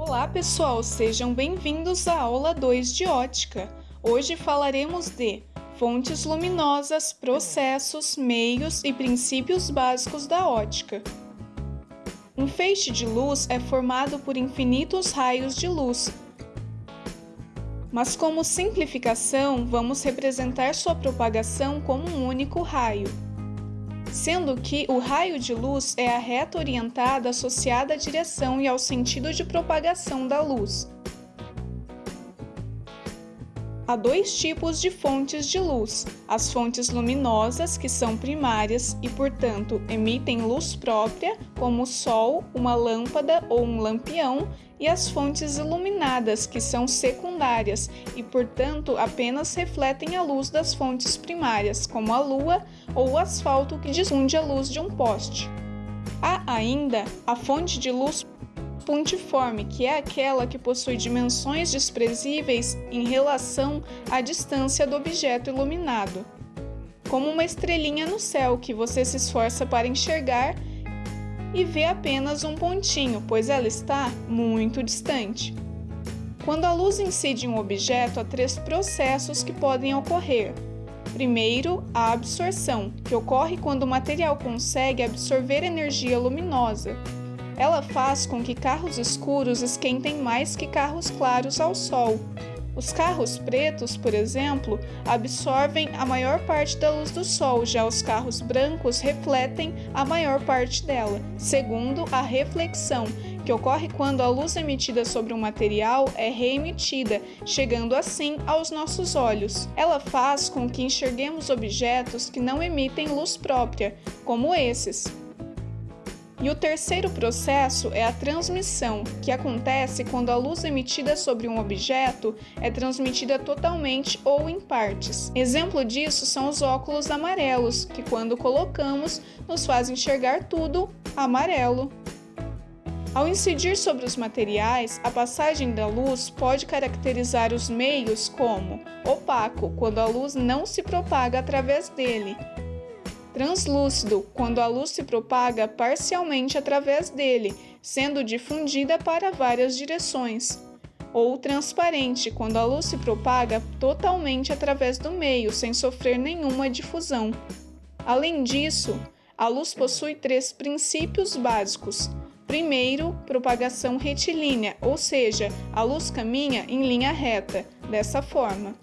Olá pessoal, sejam bem-vindos à aula 2 de ótica. Hoje falaremos de fontes luminosas, processos, meios e princípios básicos da ótica. Um feixe de luz é formado por infinitos raios de luz, mas como simplificação, vamos representar sua propagação como um único raio sendo que o raio de luz é a reta orientada associada à direção e ao sentido de propagação da luz. Há dois tipos de fontes de luz: as fontes luminosas, que são primárias e, portanto, emitem luz própria, como o sol, uma lâmpada ou um lampião, e as fontes iluminadas, que são secundárias e, portanto, apenas refletem a luz das fontes primárias, como a lua ou o asfalto que difunde a luz de um poste. Há ainda a fonte de luz pontiforme, que é aquela que possui dimensões desprezíveis em relação à distância do objeto iluminado, como uma estrelinha no céu que você se esforça para enxergar e vê apenas um pontinho, pois ela está muito distante. Quando a luz incide em um objeto, há três processos que podem ocorrer. Primeiro, a absorção, que ocorre quando o material consegue absorver energia luminosa. Ela faz com que carros escuros esquentem mais que carros claros ao sol. Os carros pretos, por exemplo, absorvem a maior parte da luz do sol, já os carros brancos refletem a maior parte dela. Segundo, a reflexão, que ocorre quando a luz emitida sobre um material é reemitida, chegando assim aos nossos olhos. Ela faz com que enxerguemos objetos que não emitem luz própria, como esses. E o terceiro processo é a transmissão, que acontece quando a luz emitida sobre um objeto é transmitida totalmente ou em partes. Exemplo disso são os óculos amarelos, que quando colocamos nos faz enxergar tudo amarelo. Ao incidir sobre os materiais, a passagem da luz pode caracterizar os meios como opaco, quando a luz não se propaga através dele, translúcido, quando a luz se propaga parcialmente através dele, sendo difundida para várias direções. Ou transparente, quando a luz se propaga totalmente através do meio, sem sofrer nenhuma difusão. Além disso, a luz possui três princípios básicos. Primeiro, propagação retilínea, ou seja, a luz caminha em linha reta, dessa forma.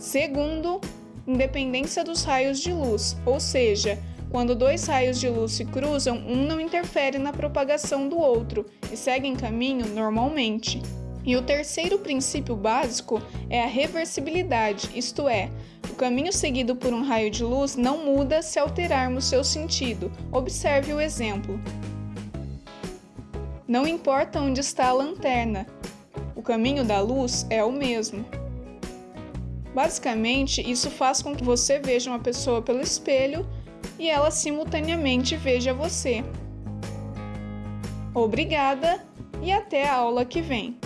Segundo, independência dos raios de luz, ou seja, quando dois raios de luz se cruzam, um não interfere na propagação do outro e seguem caminho normalmente. E o terceiro princípio básico é a reversibilidade, isto é, o caminho seguido por um raio de luz não muda se alterarmos seu sentido. Observe o exemplo. Não importa onde está a lanterna, o caminho da luz é o mesmo. Basicamente, isso faz com que você veja uma pessoa pelo espelho e ela simultaneamente veja você. Obrigada e até a aula que vem!